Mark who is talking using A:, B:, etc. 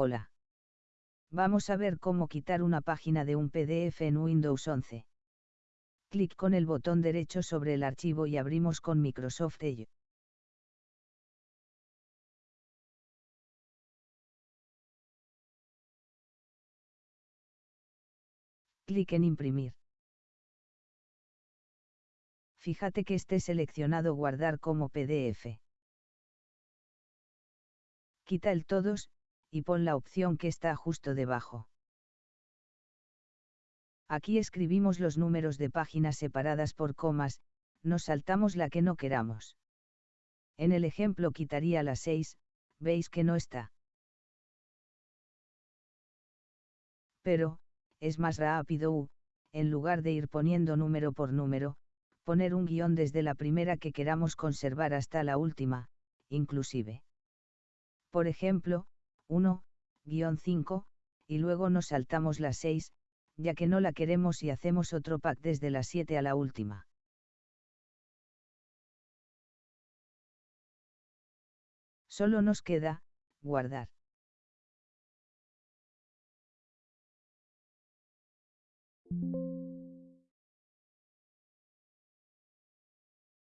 A: Hola. Vamos a ver cómo quitar una página de un PDF en Windows 11. Clic con el botón derecho sobre el archivo y abrimos con Microsoft Edge. Clic en Imprimir. Fíjate que esté seleccionado Guardar como PDF. Quita el todos, y pon la opción que está justo debajo. Aquí escribimos los números de páginas separadas por comas, nos saltamos la que no queramos. En el ejemplo quitaría la 6, veis que no está. Pero, es más rápido u, en lugar de ir poniendo número por número, poner un guion desde la primera que queramos conservar hasta la última, inclusive. Por ejemplo, 1, guion 5, y luego nos saltamos la 6, ya que no la queremos y hacemos otro pack desde la 7 a la última. Solo nos queda, guardar.